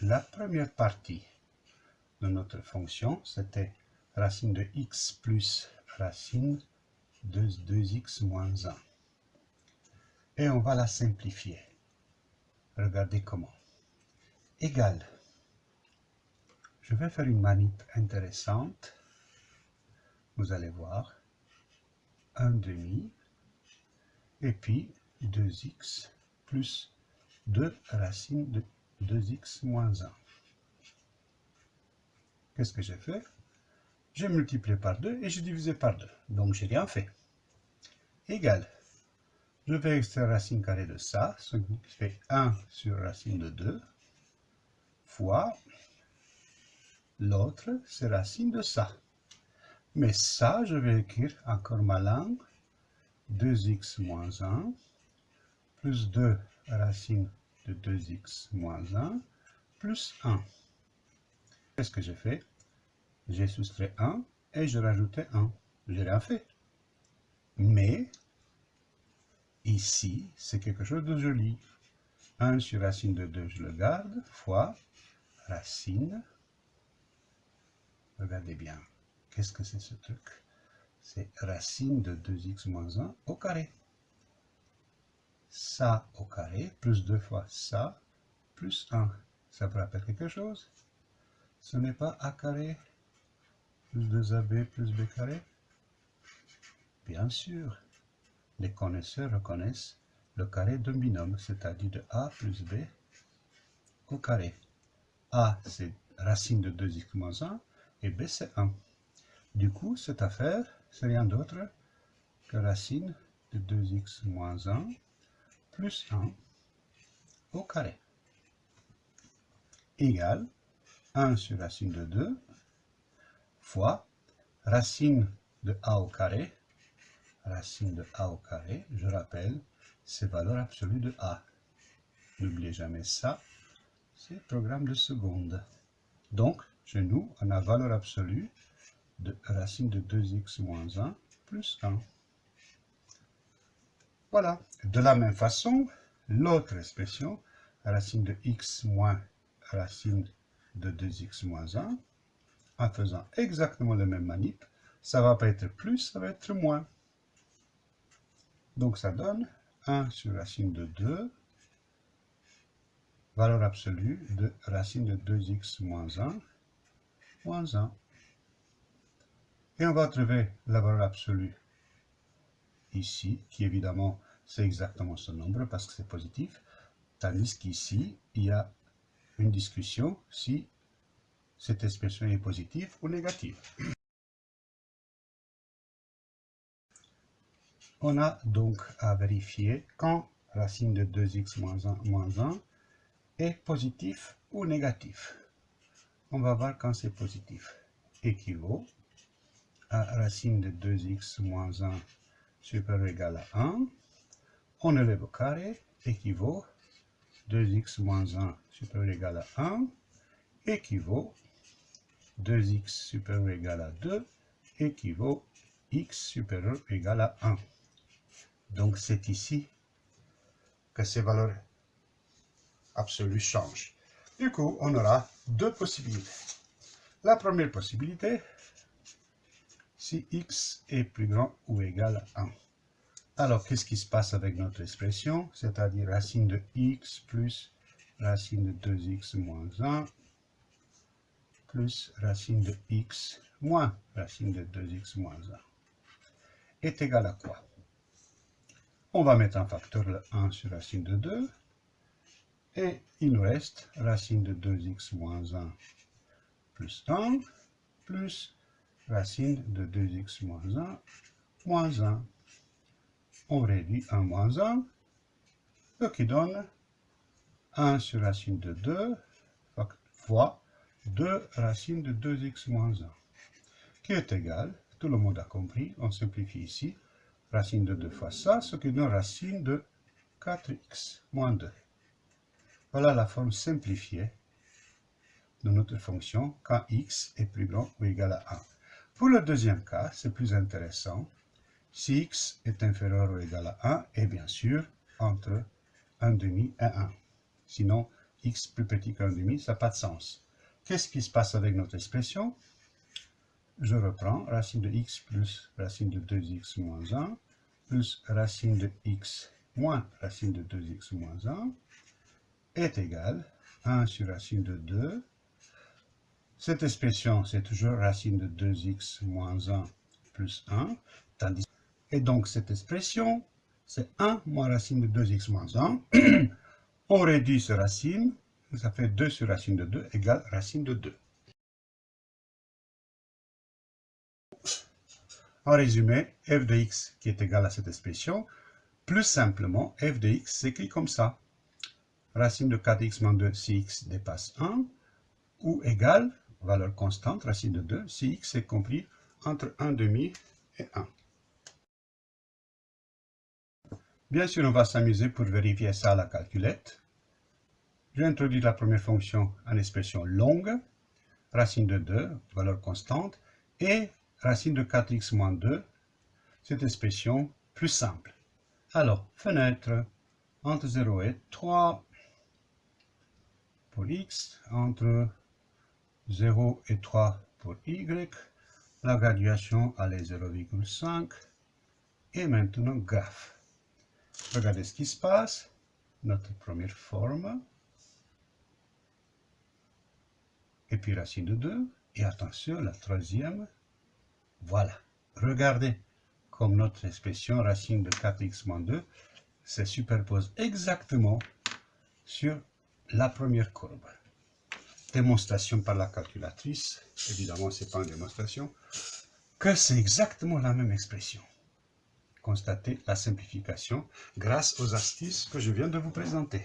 la première partie de notre fonction, c'était racine de x plus racine de 2x moins 1. Et on va la simplifier. Regardez comment. Égal. Je vais faire une manip intéressante. Vous allez voir. 1 demi. Et puis 2x plus 2 racine de 2x moins 1. Qu'est-ce que j'ai fait? J'ai multiplié par 2 et j'ai divisé par 2. Donc, j'ai rien fait. Égal. Je vais extraire racine carrée de ça, ce qui fait 1 sur racine de 2, fois l'autre, c'est racine de ça. Mais ça, je vais écrire encore ma langue, 2x moins 1, plus 2 racine de 2x moins 1, plus 1. Qu'est-ce que j'ai fait? J'ai soustrait 1 et je rajoutais 1. J'ai rien fait. Mais, ici, c'est quelque chose de joli. 1 sur racine de 2, je le garde, fois racine. Regardez bien. Qu'est-ce que c'est ce truc? C'est racine de 2x moins 1 au carré. Ça au carré, plus 2 fois ça, plus 1. Ça vous rappelle quelque chose? Ce n'est pas a carré plus 2ab plus b carré? Bien sûr, les connaisseurs reconnaissent le carré d'un binôme, c'est-à-dire de a plus b au carré. a, c'est racine de 2x moins 1, et b, c'est 1. Du coup, cette affaire, c'est rien d'autre que racine de 2x moins 1 plus 1 au carré égale 1 sur racine de 2 fois racine de a au carré, racine de a au carré, je rappelle, c'est valeur absolue de a. N'oubliez jamais ça, c'est programme de seconde. Donc, chez nous, on a valeur absolue de racine de 2x moins 1 plus 1. Voilà. De la même façon, l'autre expression, racine de x moins racine de 2x moins 1, en faisant exactement le même manip, ça va pas être plus, ça va être moins. Donc ça donne 1 sur racine de 2, valeur absolue de racine de 2x moins 1, moins 1. Et on va trouver la valeur absolue ici, qui évidemment, c'est exactement ce nombre parce que c'est positif, tandis qu'ici, il y a une discussion si cette expression est positive ou négative. On a donc à vérifier quand racine de 2x moins 1, moins 1 est positif ou négatif. On va voir quand c'est positif. Équivaut à racine de 2x moins 1 supérieur ou égal à 1. On élève au carré, équivaut 2x moins 1 supérieur ou égal à 1 équivaut 2x supérieur ou égal à 2 équivaut x supérieur ou égal à 1. Donc c'est ici que ces valeurs absolues changent. Du coup, on aura deux possibilités. La première possibilité, si x est plus grand ou égal à 1. Alors, qu'est-ce qui se passe avec notre expression? C'est-à-dire racine de x plus racine de 2x moins 1 plus racine de x moins racine de 2x moins 1 est égal à quoi? On va mettre en facteur le 1 sur racine de 2 et il nous reste racine de 2x moins 1 plus 1 plus racine de 2x moins 1 moins 1 on réduit 1 moins 1, ce qui donne 1 sur racine de 2 fois 2 racine de 2x moins 1, qui est égal, tout le monde a compris, on simplifie ici, racine de 2 fois ça, ce qui donne racine de 4x moins 2. Voilà la forme simplifiée de notre fonction quand x est plus grand ou égal à 1. Pour le deuxième cas, c'est plus intéressant si x est inférieur ou égal à 1, et bien sûr entre 1 demi et 1. Sinon, x plus petit qu'un demi, ça n'a pas de sens. Qu'est-ce qui se passe avec notre expression? Je reprends racine de x plus racine de 2x moins 1 plus racine de x moins racine de 2x moins 1 est égal 1 sur racine de 2. Cette expression, c'est toujours racine de 2x moins 1 plus 1. Tandis... Et donc, cette expression, c'est 1 moins racine de 2x moins 1. On réduit ce racine, ça fait 2 sur racine de 2 égale racine de 2. En résumé, f de x qui est égal à cette expression, plus simplement, f de x s'écrit comme ça. Racine de 4x moins 2 si x dépasse 1, ou égal, valeur constante, racine de 2, si x est compris entre 1 demi et 1. Bien sûr, on va s'amuser pour vérifier ça à la calculette. J'introduis la première fonction en expression longue, racine de 2, valeur constante, et racine de 4x moins 2, cette expression plus simple. Alors, fenêtre, entre 0 et 3, pour x, entre 0 et 3 pour y, la graduation à 0,5, et maintenant graphe. Regardez ce qui se passe. Notre première forme. Et puis racine de 2. Et attention, la troisième. Voilà. Regardez comme notre expression racine de 4x moins 2 se superpose exactement sur la première courbe. Démonstration par la calculatrice. Évidemment, ce n'est pas une démonstration. Que c'est exactement la même expression constater la simplification grâce aux astuces que je viens de vous présenter.